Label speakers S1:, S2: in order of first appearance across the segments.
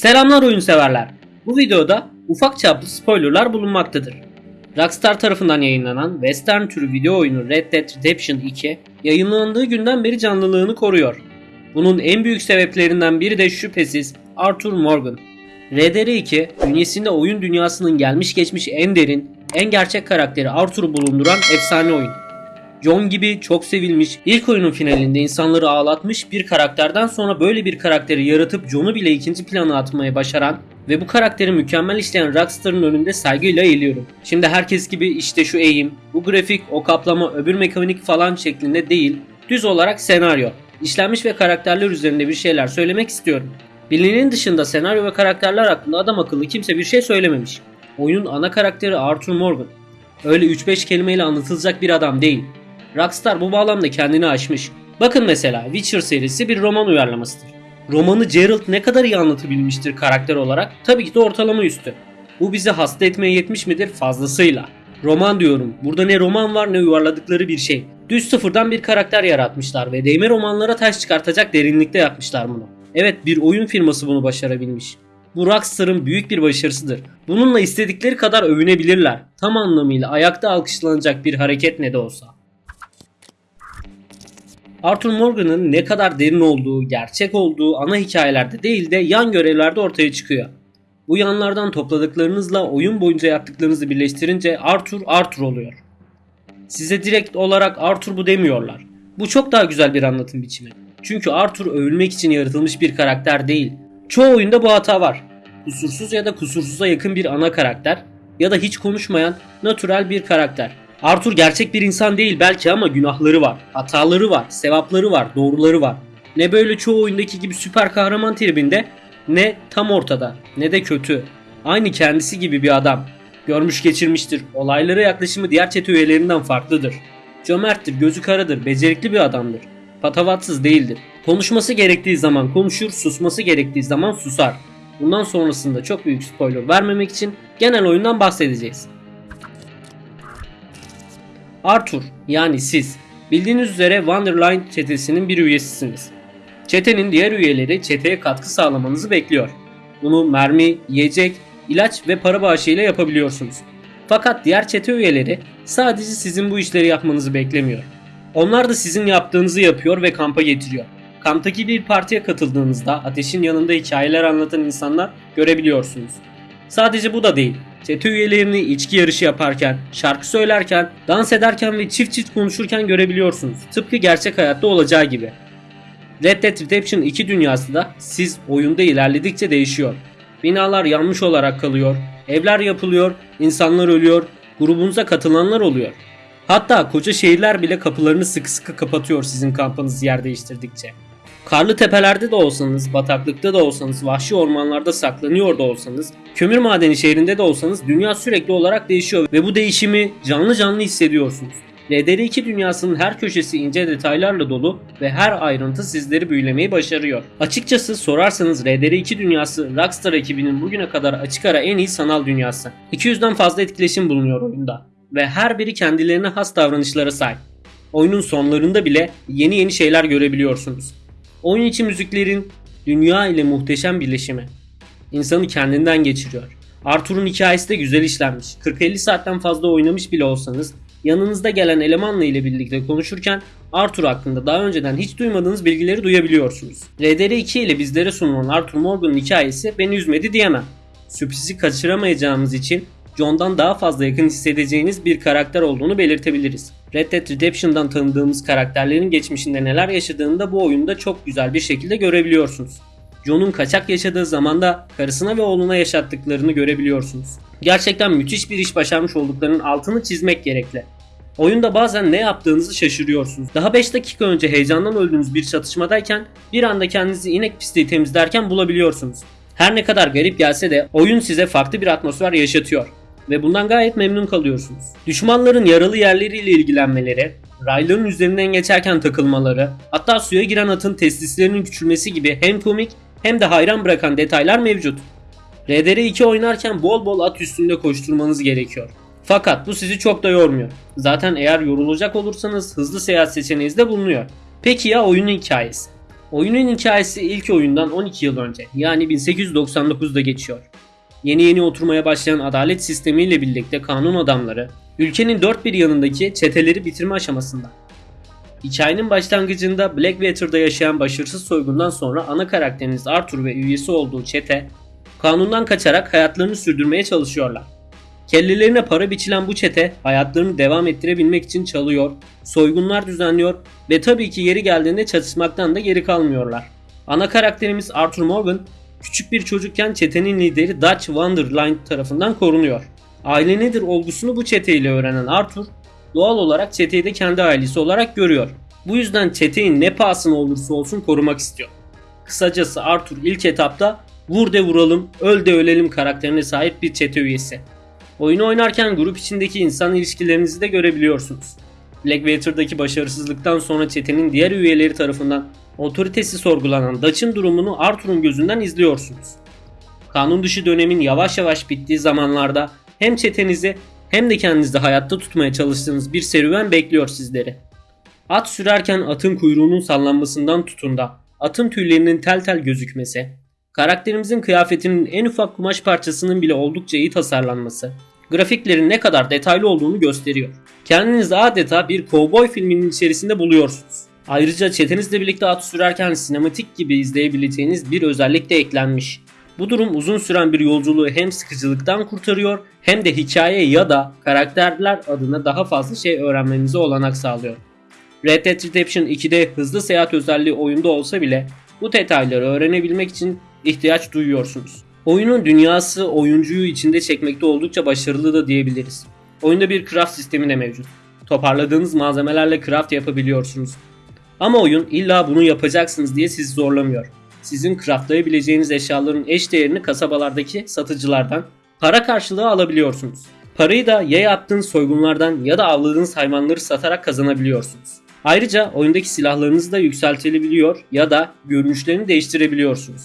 S1: Selamlar oyun severler. Bu videoda ufak çaplı spoilerlar bulunmaktadır. Rockstar tarafından yayınlanan western türü video oyunu Red Dead Redemption 2 yayınlandığı günden beri canlılığını koruyor. Bunun en büyük sebeplerinden biri de şüphesiz Arthur Morgan. RDR2 bünyesinde oyun dünyasının gelmiş geçmiş en derin, en gerçek karakteri Arthur'u bulunduran efsane oyun. John gibi çok sevilmiş, ilk oyunun finalinde insanları ağlatmış bir karakterden sonra böyle bir karakteri yaratıp John'u bile ikinci plana atmayı başaran ve bu karakteri mükemmel işleyen Rockstar'ın önünde saygıyla eğiliyorum. Şimdi herkes gibi işte şu eğim, bu grafik, o kaplama, öbür mekanik falan şeklinde değil, düz olarak senaryo, işlenmiş ve karakterler üzerinde bir şeyler söylemek istiyorum. Bilinenin dışında senaryo ve karakterler hakkında adam akıllı kimse bir şey söylememiş. Oyunun ana karakteri Arthur Morgan. Öyle 3-5 kelimeyle anlatılacak bir adam değil. Rockstar bu bağlamda kendini aşmış. Bakın mesela Witcher serisi bir roman uyarlamasıdır. Romanı Geralt ne kadar iyi anlatabilmiştir karakter olarak? Tabii ki de ortalama üstü. Bu bizi hasta etmeye yetmiş midir? Fazlasıyla. Roman diyorum. Burada ne roman var ne yuvarladıkları bir şey. Düz sıfırdan bir karakter yaratmışlar ve değme romanlara taş çıkartacak derinlikte yapmışlar bunu. Evet bir oyun firması bunu başarabilmiş. Bu Rockstar'ın büyük bir başarısıdır. Bununla istedikleri kadar övünebilirler. Tam anlamıyla ayakta alkışlanacak bir hareket ne de olsa. Arthur Morgan'ın ne kadar derin olduğu, gerçek olduğu ana hikayelerde değil de yan görevlerde ortaya çıkıyor. Bu yanlardan topladıklarınızla oyun boyunca yaptıklarınızı birleştirince Arthur Arthur oluyor. Size direkt olarak Arthur bu demiyorlar. Bu çok daha güzel bir anlatım biçimi. Çünkü Arthur övülmek için yaratılmış bir karakter değil. Çoğu oyunda bu hata var. Kusursuz ya da kusursuza yakın bir ana karakter ya da hiç konuşmayan natürel bir karakter. Arthur gerçek bir insan değil belki ama günahları var, hataları var, sevapları var, doğruları var. Ne böyle çoğu oyundaki gibi süper kahraman tribinde ne tam ortada ne de kötü. Aynı kendisi gibi bir adam. Görmüş geçirmiştir. Olaylara yaklaşımı diğer çete üyelerinden farklıdır. Cömerttir, gözü karadır, becerikli bir adamdır. Patavatsız değildir. Konuşması gerektiği zaman konuşur, susması gerektiği zaman susar. Bundan sonrasında çok büyük spoiler vermemek için genel oyundan bahsedeceğiz. Arthur yani siz bildiğiniz üzere Wonderline çetesinin bir üyesisiniz. Çetenin diğer üyeleri çeteye katkı sağlamanızı bekliyor. Bunu mermi, yiyecek, ilaç ve para bağışıyla yapabiliyorsunuz. Fakat diğer çete üyeleri sadece sizin bu işleri yapmanızı beklemiyor. Onlar da sizin yaptığınızı yapıyor ve kampa getiriyor. Kamptaki bir partiye katıldığınızda ateşin yanında hikayeler anlatan insanlar görebiliyorsunuz. Sadece bu da değil. Çete üyelerini içki yarışı yaparken, şarkı söylerken, dans ederken ve çift çift konuşurken görebiliyorsunuz. Tıpkı gerçek hayatta olacağı gibi. Red Dead Redemption 2 dünyası da siz oyunda ilerledikçe değişiyor. Binalar yanmış olarak kalıyor, evler yapılıyor, insanlar ölüyor, grubunuza katılanlar oluyor. Hatta koca şehirler bile kapılarını sıkı sıkı kapatıyor sizin kampınız yer değiştirdikçe. Karlı tepelerde de olsanız, bataklıkta da olsanız, vahşi ormanlarda saklanıyor da olsanız, kömür madeni şehrinde de olsanız dünya sürekli olarak değişiyor ve bu değişimi canlı canlı hissediyorsunuz. RDR2 dünyasının her köşesi ince detaylarla dolu ve her ayrıntı sizleri büyülemeyi başarıyor. Açıkçası sorarsanız RDR2 dünyası Rockstar ekibinin bugüne kadar açık ara en iyi sanal dünyası. 200'den fazla etkileşim bulunuyor oyunda ve her biri kendilerine has davranışlara sahip. Oyunun sonlarında bile yeni yeni şeyler görebiliyorsunuz. Oyun içi müziklerin dünya ile muhteşem birleşimi. İnsanı kendinden geçiriyor. Arthur'un hikayesi de güzel işlenmiş. 40-50 saatten fazla oynamış bile olsanız yanınızda gelen elemanla ile birlikte konuşurken Arthur hakkında daha önceden hiç duymadığınız bilgileri duyabiliyorsunuz. RDR2 ile bizlere sunulan Arthur Morgan'ın hikayesi beni üzmedi diyemem. Sürprizi kaçıramayacağımız için John'dan daha fazla yakın hissedeceğiniz bir karakter olduğunu belirtebiliriz. Red Dead Redemption'dan tanıdığımız karakterlerin geçmişinde neler yaşadığını da bu oyunda çok güzel bir şekilde görebiliyorsunuz. John'un kaçak yaşadığı zamanda karısına ve oğluna yaşattıklarını görebiliyorsunuz. Gerçekten müthiş bir iş başarmış olduklarının altını çizmek gerekli. Oyunda bazen ne yaptığınızı şaşırıyorsunuz. Daha 5 dakika önce heyecandan öldüğünüz bir çatışmadayken bir anda kendinizi inek pisliği temizlerken bulabiliyorsunuz. Her ne kadar garip gelse de oyun size farklı bir atmosfer yaşatıyor ve bundan gayet memnun kalıyorsunuz. Düşmanların yaralı yerleriyle ilgilenmeleri, rayların üzerinden geçerken takılmaları, hatta suya giren atın testislerinin küçülmesi gibi hem komik hem de hayran bırakan detaylar mevcut. RDR2 oynarken bol bol at üstünde koşturmanız gerekiyor. Fakat bu sizi çok da yormuyor. Zaten eğer yorulacak olursanız hızlı seyahat seçeneğiniz de bulunuyor. Peki ya oyunun hikayesi? Oyunun hikayesi ilk oyundan 12 yıl önce yani 1899'da geçiyor. Yeni yeni oturmaya başlayan adalet sistemiyle birlikte kanun adamları ülkenin dört bir yanındaki çeteleri bitirme aşamasında. Hikayenin başlangıcında Blackwater'da yaşayan başarısız soygundan sonra ana karakteriniz Arthur ve üyesi olduğu çete kanundan kaçarak hayatlarını sürdürmeye çalışıyorlar. Kellelerine para biçilen bu çete hayatlarını devam ettirebilmek için çalıyor, soygunlar düzenliyor ve tabii ki yeri geldiğinde çatışmaktan da geri kalmıyorlar. Ana karakterimiz Arthur Morgan küçük bir çocukken çetenin lideri Dutch Wonderline tarafından korunuyor. Aile nedir olgusunu bu çeteyle öğrenen Arthur doğal olarak çeteyi de kendi ailesi olarak görüyor. Bu yüzden çeteyi ne pahasına olursa olsun korumak istiyor. Kısacası Arthur ilk etapta vur de vuralım, öl de ölelim karakterine sahip bir çete üyesi. Oyunu oynarken grup içindeki insan ilişkilerinizi de görebiliyorsunuz. Blackwater'daki başarısızlıktan sonra çetenin diğer üyeleri tarafından otoritesi sorgulanan Dutch'ın durumunu Arthur'un gözünden izliyorsunuz. Kanun dışı dönemin yavaş yavaş bittiği zamanlarda hem çetenizi hem de kendinizi hayatta tutmaya çalıştığınız bir serüven bekliyor sizleri. At sürerken atın kuyruğunun sallanmasından tutun da atın tüylerinin tel tel gözükmesi, karakterimizin kıyafetinin en ufak kumaş parçasının bile oldukça iyi tasarlanması, grafiklerin ne kadar detaylı olduğunu gösteriyor. Kendinizi adeta bir kovboy filminin içerisinde buluyorsunuz. Ayrıca çetenizle birlikte at sürerken sinematik gibi izleyebileceğiniz bir özellik de eklenmiş. Bu durum uzun süren bir yolculuğu hem sıkıcılıktan kurtarıyor hem de hikaye ya da karakterler adına daha fazla şey öğrenmenize olanak sağlıyor. Red Dead Redemption 2'de hızlı seyahat özelliği oyunda olsa bile bu detayları öğrenebilmek için ihtiyaç duyuyorsunuz. Oyunun dünyası oyuncuyu içinde çekmekte oldukça başarılı da diyebiliriz. Oyunda bir craft sistemi de mevcut. Toparladığınız malzemelerle craft yapabiliyorsunuz. Ama oyun illa bunu yapacaksınız diye sizi zorlamıyor. Sizin craftlayabileceğiniz eşyaların eş değerini kasabalardaki satıcılardan para karşılığı alabiliyorsunuz. Parayı da ya yaptığınız soygunlardan ya da avladığınız hayvanları satarak kazanabiliyorsunuz. Ayrıca oyundaki silahlarınızı da yükseltilebiliyor ya da görünüşlerini değiştirebiliyorsunuz.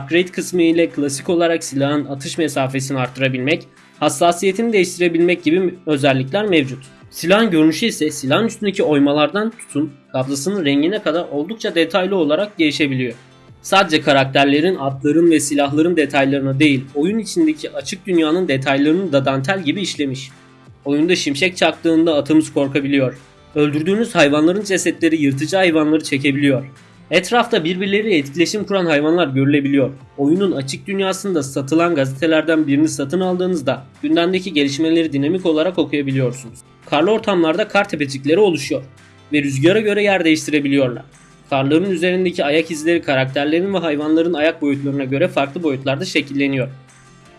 S1: Upgrade kısmı ile klasik olarak silahın atış mesafesini arttırabilmek, hassasiyetini değiştirebilmek gibi özellikler mevcut. Silahın görünüşü ise silahın üstündeki oymalardan tutun kablasının rengine kadar oldukça detaylı olarak değişebiliyor. Sadece karakterlerin, atların ve silahların detaylarına değil, oyun içindeki açık dünyanın detaylarını da dantel gibi işlemiş. Oyunda şimşek çaktığında atımız korkabiliyor. Öldürdüğünüz hayvanların cesetleri yırtıcı hayvanları çekebiliyor. Etrafta birbirleriyle etkileşim kuran hayvanlar görülebiliyor. Oyunun açık dünyasında satılan gazetelerden birini satın aldığınızda gündemdeki gelişmeleri dinamik olarak okuyabiliyorsunuz. Karlı ortamlarda kar tepecikleri oluşuyor ve rüzgara göre yer değiştirebiliyorlar. Karların üzerindeki ayak izleri karakterlerin ve hayvanların ayak boyutlarına göre farklı boyutlarda şekilleniyor.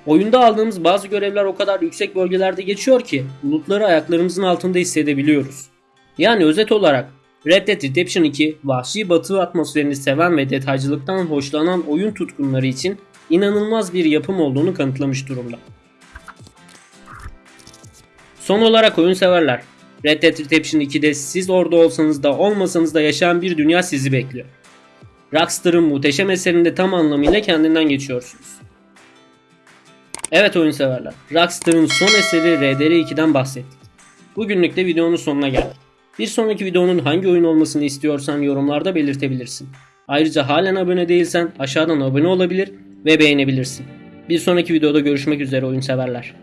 S1: Oyunda aldığımız bazı görevler o kadar yüksek bölgelerde geçiyor ki bulutları ayaklarımızın altında hissedebiliyoruz. Yani özet olarak Red Dead Redemption 2 vahşi batı atmosferini seven ve detaycılıktan hoşlanan oyun tutkunları için inanılmaz bir yapım olduğunu kanıtlamış durumda. Son olarak oyun severler. Red Dead Redemption 2'de siz orada olsanız da olmasanız da yaşayan bir dünya sizi bekliyor. Rockstar'ın muhteşem eserinde tam anlamıyla kendinden geçiyorsunuz. Evet oyun severler. Rockstar'ın son eseri RDR2'den bahsettik. Bugünlük de videonun sonuna geldik. Bir sonraki videonun hangi oyun olmasını istiyorsan yorumlarda belirtebilirsin. Ayrıca halen abone değilsen aşağıdan abone olabilir ve beğenebilirsin. Bir sonraki videoda görüşmek üzere oyun severler.